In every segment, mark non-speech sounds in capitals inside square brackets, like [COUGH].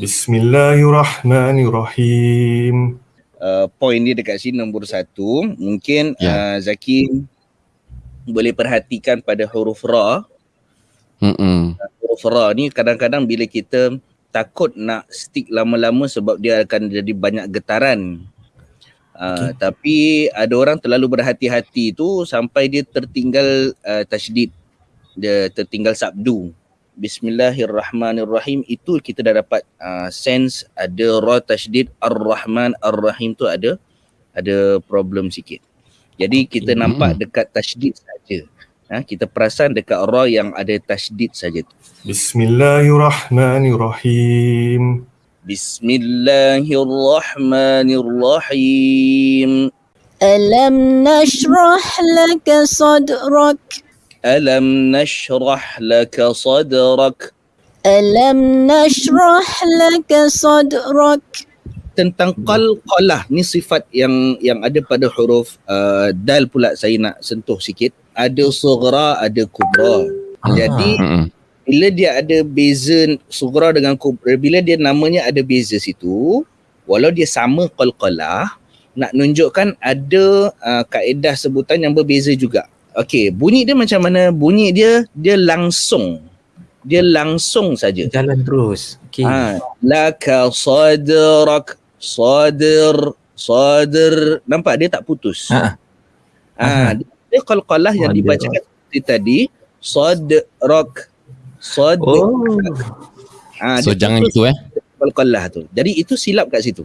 Bismillahirrahmanirrahim. Uh, point dia dekat sini nombor satu. Mungkin Ya. uh, Zaki boleh perhatikan pada huruf ra. Mm-mm. Huruf ra ni kadang-kadang bila kita takut nak stick lama-lama sebab dia akan jadi banyak getaran. Uh, Tapi ada orang terlalu berhati-hati tu sampai dia tertinggal uh, tasydid. Dia tertinggal sabdu. Bismillahirrahmanirrahim itu kita dah dapat uh, sense ada ra tasydid ar-rahman ar-rahim tu ada ada problem sikit. Jadi kita Hmm. nampak dekat tasydid saja. Ha, kita perasan dekat ra yang ada tasydid saja tu. Bismillahirrahmanirrahim. Bismillahirrahmanirrahim. ألم نشرح لك صدرك Alam nashrah laka sadrak. ألم نشرح لك صدرك Tentang qalqalah ni sifat yang yang ada pada huruf uh, dal pula saya nak sentuh sikit. Ada sughra, ada kubra. Jadi Mm-mm. bila dia ada beza sughra dengan kubra, bila dia namanya ada beza situ, walau dia sama qalqalah, nak nunjukkan ada uh, kaedah sebutan yang berbeza juga. Okey, bunyi dia macam mana? Bunyi dia dia langsung. Dia langsung saja. Jalan terus. Okey. Ha, laka sadrak sadr sadr nampak dia tak putus. Ha. Ha, dia, dia qalqalah yang Sadrak. dibacakan seperti tadi sadrak sad Oh. ha, So jangan itu eh. qalqalah tu. Jadi itu silap kat situ.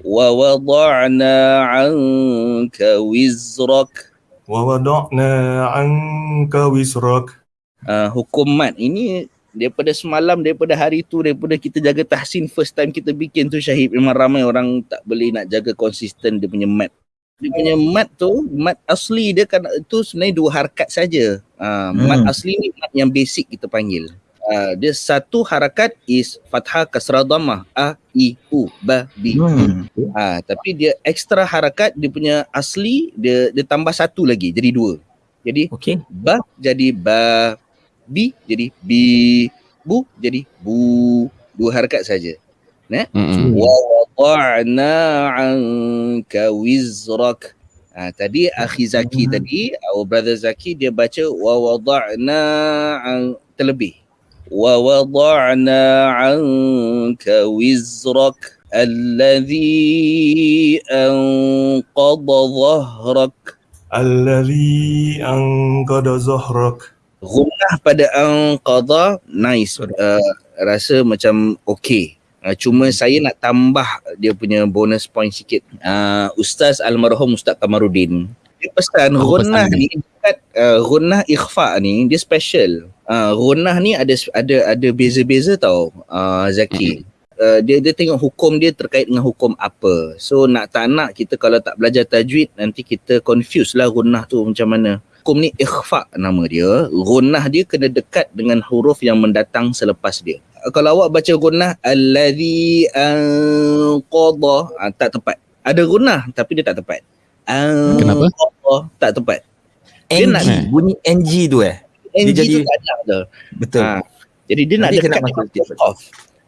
Wa wada'na 'anka wizrak. Wa wada'na 'anka wisrak. Uh, hukum mat ini daripada semalam, daripada hari tu, daripada kita jaga tahsin first time kita bikin tu Syahid memang ramai orang tak boleh nak jaga konsisten dia punya mat. Dia punya mat tu, mat asli dia kan itu sebenarnya dua harakat saja. Uh, mat Hmm. asli ni mat yang basic kita panggil. Uh, dia satu harakat is fathah kasrah dhammah a i u ba bi Hmm. Ah, tapi dia ekstra harakat dia punya asli dia dia tambah satu lagi jadi dua. Jadi Okey. ba jadi ba bi jadi bi bu jadi bu dua harakat saja. Mm-mm. Wa wada'na 'anka wizrak. Ah, tadi akhi Zaki Hmm. tadi, our brother Zaki dia baca wa wada'na 'an terlebih. Wa wada'na 'anka wizrak alladhi anqadha dhahrak. Alladhi anqada zahrak. Gunnah pada anqadha nice. Uh, rasa macam okey. Uh, cuma saya nak tambah dia punya bonus point sikit. Uh, Ustaz almarhum Ustaz Kamarudin. Dia pesan Oh, gunnah ni dekat uh, gunnah ikhfa ni dia special. Uh, gunnah ni ada ada ada beza-beza tau uh, Zaki. Uh, dia dia tengok hukum dia terkait dengan hukum apa. So nak tak nak kita kalau tak belajar tajwid nanti kita confuse lah gunnah tu macam mana. Hukum ni ikhfa nama dia. Gunnah dia kena dekat dengan huruf yang mendatang selepas dia. Uh, Kalau awak baca gunnah alladhi anqadha uh, tak tepat. Ada gunnah tapi dia tak tepat. Kenapa? Anqadha tak tepat. Dia NG. nak- Bunyi NG tu eh. NG tu jadi- tak ada tu. Betul. Ha. Jadi dia nak dekat dengan qaf.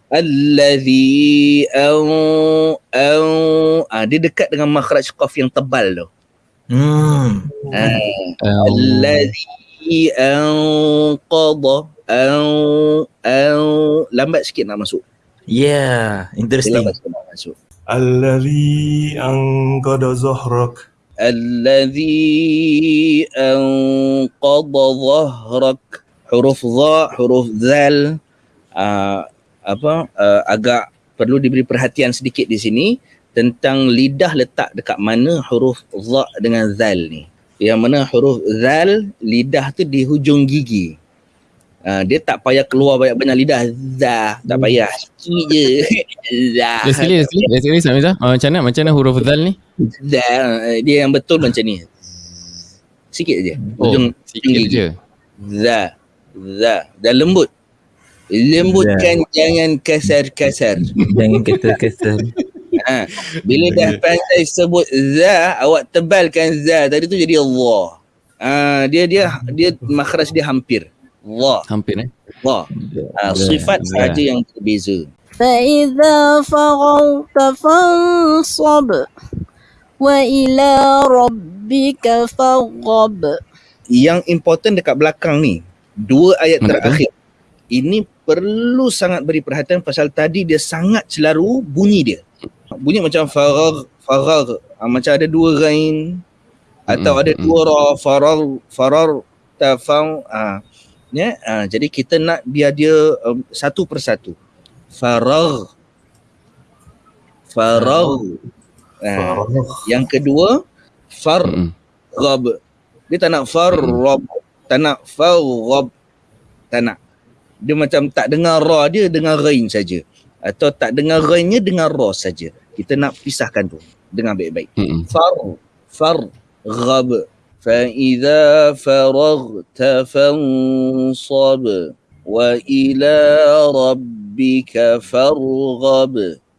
Alladhi au au ah dia dekat dengan makhraj qaf yang tebal tu. Hmm. Ah, Um, alladhi au qada au au lambat sikit nak masuk. Yeah, Dia interesting. lambat sikit nak masuk. Alladhi anqada zahrak. Alladhi anqada dhahrak huruf dha huruf zal uh, apa uh, agak perlu diberi perhatian sedikit di sini tentang lidah letak dekat mana huruf dha dengan zal ni. Yang mana huruf zal lidah tu di hujung gigi Uh, dia tak payah keluar banyak-banyak lidah za tak payah sikit je [LAUGHS] za Let's sekali, let's sekali. Let's sekali, Samizah. Uh, macam mana? Macam mana huruf Zal ni? za dia yang betul macam ni sikit je Oh, hujung sikit gigi. je. za za dan lembut lembutkan jangan kasar-kasar Jangan kata-kata. ha. bila dah pandai sebut za awak tebalkan za tadi tu jadi Allah ha. dia dia dia makhraj dia hampir Allah Hampir eh. Allah ha. sifat Za. saja yang berbeza فإذا فرغت فانصب وإلى ربك فارغب Yang important dekat belakang ni, dua ayat Mana tu? terakhir. Ini perlu sangat beri perhatian pasal tadi dia sangat celaru bunyi dia. Bunyi macam farar, farar. Ah, macam ada dua rain atau Mm-mm, ada mm-mm. dua ra, farar, farar, tafau. Ah, ya, ah, jadi kita nak biar dia um, satu persatu. Farar. Farar. Ah, yang kedua, far. Dia tak nak farrab, tak nak farrab. Tak nak. Dia macam tak dengar ra dia dengar rain saja. Atau tak dengar rainnya dengar ra saja. Kita nak pisahkan tu dengan baik-baik. Far far rab. فإذا فرغت فانصب وإلى ربك فارغب.